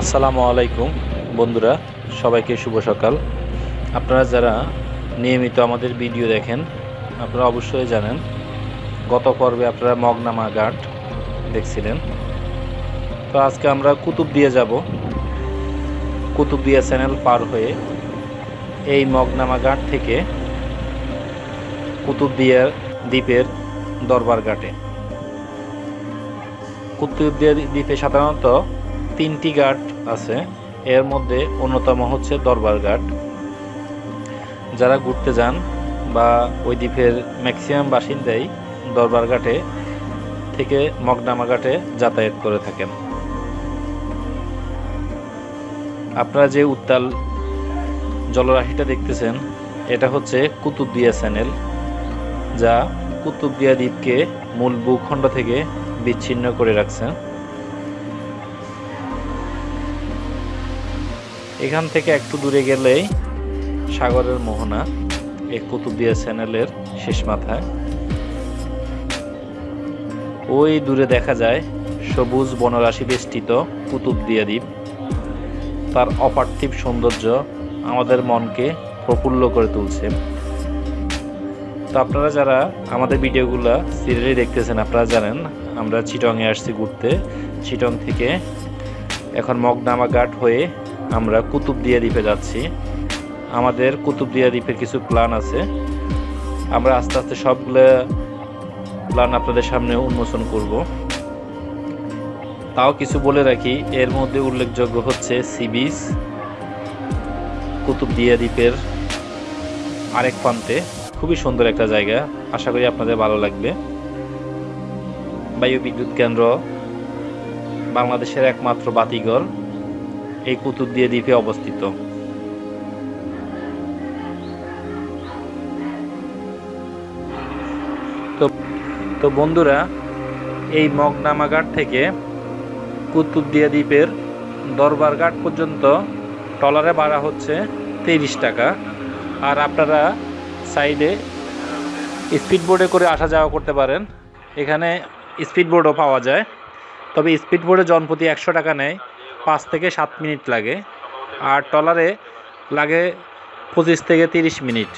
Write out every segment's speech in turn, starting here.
আসসালামু আলাইকুম, বন্ধুরা, সবাইকে শুভ সকাল। আপনারা যারা নিয়মিত আমাদের ভিডিও দেখেন, আপনারা অবশ্যই জানেন, গত পর্বে আপনারা মগনামা ঘাট দেখছিলেন। তো আজকে আমরা কুতুবদিয়া যাব। কুতুবদিয়া চ্যানেল পার হয়ে এই মগনামা ঘাট থেকে কুতুবদিয়া দ্বীপের দরবার ঘাটে। কুতুবদিয়া দ্বীপে সাধারণত তিনটি ঘাট আছে। এর মধ্যে অন্যতম হচ্ছে দরবার ঘাট। যারা ঘুরতে যান বা ওই দ্বীপের ম্যাক্সিমাম বাসিন্দাই দরবার ঘাটে থেকে মগনামা ঘাটে যাতায়াত করে থাকেন। আপনারা যে উত্তাল জলরাশিটা দেখতেছেন, এটা হচ্ছে কুতুবদিয়া চ্যানেল, যা কুতুবদিয়া দ্বীপকে মূল ভূখণ্ড থেকে বিচ্ছিন্ন করে রাখছে। এখান থেকে একটু দূরে গেলেই সাগরের মোহনা, এই কুতুবদিয়া চ্যানেলের শেষ মাথায়। ওই দূরে দেখা যায় সবুজ বনরাশি বেষ্টিত কুতুবদিয়া দ্বীপ। তার অপার্থিব সৌন্দর্য আমাদের মনকে প্রফুল্ল করে তুলছে। তো আপনারা যারা আমাদের ভিডিওগুলো সিরিয়ালি দেখতেছেন, আপনারা জানেন, আমরা চিটংয়ে আসছি ঘুরতে। চিটং থেকে এখন মগনামা ঘাট হয়ে আমরা কুতুবদিয়া দ্বীপে যাচ্ছি। আমাদের কুতুবদিয়া দ্বীপের কিছু প্ল্যান আছে। আমরা আস্তে আস্তে সবগুলো প্ল্যান আপনাদের সামনে উন্মোচন করব। তাও কিছু বলে রাখি, এর মধ্যে উল্লেখযোগ্য হচ্ছে সি বিচ কুতুবদিয়া দ্বীপের আরেক প্রান্তে। খুবই সুন্দর একটা জায়গা, আশা করি আপনাদের ভালো লাগবে। বায়ু বিদ্যুৎ কেন্দ্র বাংলাদেশের একমাত্র বাতিঘর। এই কুতুবদিয়া দ্বীপে অবস্থিত। তো তো বন্ধুরা, এই মগনামাঘাট থেকে কুতুবদিয়া দ্বীপের দরবারঘাট পর্যন্ত টলারে ভাড়া হচ্ছে তিরিশ টাকা। আর আপনারা সাইডে স্পিড বোর্ডে করে আসা যাওয়া করতে পারেন। এখানে স্পিড বোর্ডও পাওয়া যায়। তবে স্পিড বোর্ডে জনপ্রতি একশো টাকা নেয়। পাঁচ থেকে সাত মিনিট লাগে আর টলারে লাগে পঁচিশ থেকে তিরিশ মিনিট।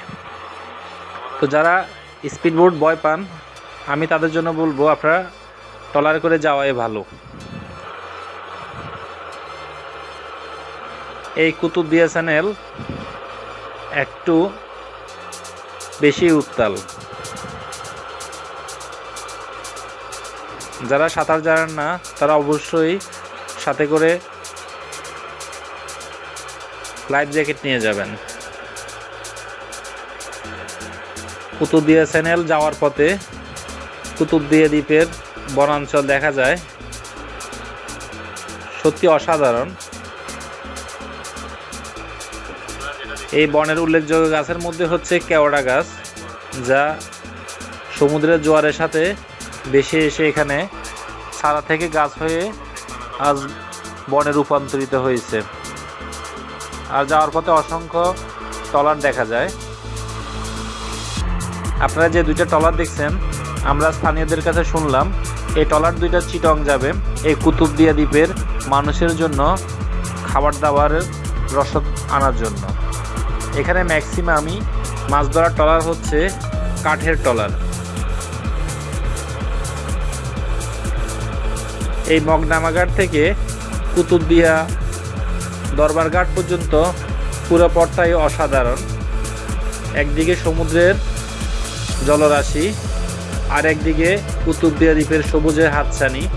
তো যারা স্পিড বোর্ড ভয় পান, আমি তাদের জন্য বলব, আপনারা টলারে করে যাওয়াই ভালো। এই কুতুবদিয়া চ্যানেল একটু বেশি উত্তাল। যারা সাঁতার জানেন না, তারা অবশ্যই সাথে করে লাইফ জ্যাকেট নিয়ে যাবেন। কুতুবদিয়া চ্যানেল যাওয়ার পথে কুতুবদিয়া দ্বীপের বনাঞ্চল দেখা যায়। সত্যি অসাধারণ। এই বনের উল্লেখযোগ্য গাছের মধ্যে হচ্ছে কেওড়া গাছ, যা সমুদ্রের জোয়ারের সাথে বেশি এসে এখানে সারা থেকে গাছ হয়ে আজ বনে রূপান্তরিত হয়েছে। আর যাওয়ার পথে অসংখ্য টলার দেখা যায়। আপনারা যে দুইটা টলার দেখছেন, আমরা স্থানীয়দের কাছে শুনলাম, এই টলার দুইটা চিটং যাবে, এই কুতুবদিয়া দ্বীপের মানুষের জন্য খাবার দাবারের রসদ আনার জন্য। এখানে ম্যাক্সিমামই মাছ ধরার টলার হচ্ছে কাঠের টলার। এই মগনামাঘাট থেকে কুতুবদিয়া দরবারঘাট পর্যন্ত পুরো পথটাই অসাধারণ। একদিকে সমুদ্রের জলরাশি আর একদিকে কুতুবদিয়া দ্বীপের সবুজের হাতছানি।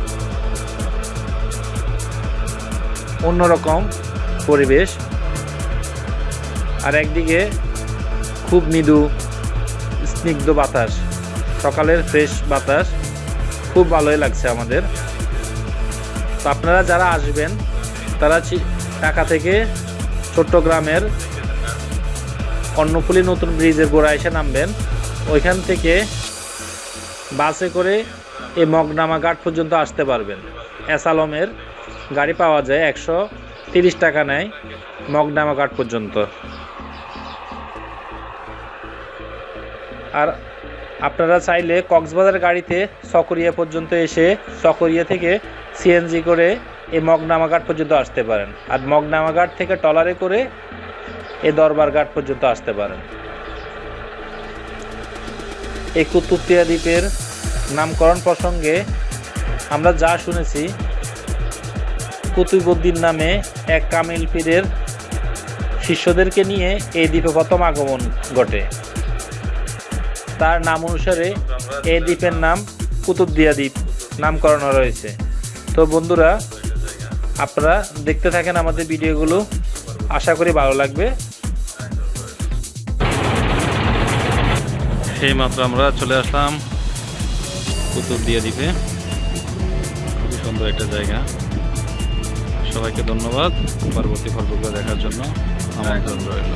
অন্যরকম পরিবেশ। আর একদিকে খুব মৃদু স্নিগ্ধ বাতাস। সকালের ফ্রেশ বাতাস। খুব ভালোই লাগছে আমাদের। তো আপনারা যারা আসবেন, তারা ঢাকা থেকে চট্টগ্রামের কর্ণফুলী নতুন ব্রিজের গোড়া এসে নামবেন। ওইখান থেকে বাসে করে এই মগনামা ঘাট পর্যন্ত আসতে পারবেন। এস আলমের গাড়ি পাওয়া যায় একশো তিরিশ টাকা নেয় মগনামা ঘাট পর্যন্ত। আর আপনারা চাইলে কক্সবাজার গাড়িতে সকরিয়া পর্যন্ত এসে সকরিয়া থেকে সিএনজি করে এই মগনামাঘাট পর্যন্ত আসতে পারেন। আর মগনামাঘাট থেকে টলারে করে এই দরবার ঘাট পর্যন্ত আসতে পারেন। এই কুতুবতিয়া দ্বীপের নামকরণ প্রসঙ্গে আমরা যা শুনেছি কুতুবুদ্দিন নামে এক কামিল পীরের শিষ্যদেরকে নিয়ে এই দ্বীপে প্রথম আগমন ঘটে। তার নাম অনুসারে এই দ্বীপের নাম কুতুবদিয়া দ্বীপ নামকরণ রয়েছে তো বন্ধুরা আপনারা দেখতে থাকেন আমাদের ভিডিওগুলো। আশা করি ভালো লাগবে। সেই মাত্র আমরা চলে আসলাম কুতুবদিয়া দ্বীপে। খুবই সুন্দর একটা জায়গা। সবাইকে ধন্যবাদ পরবর্তী পর্বগুলো দেখার জন্য। আমন্ত্রণ রইল।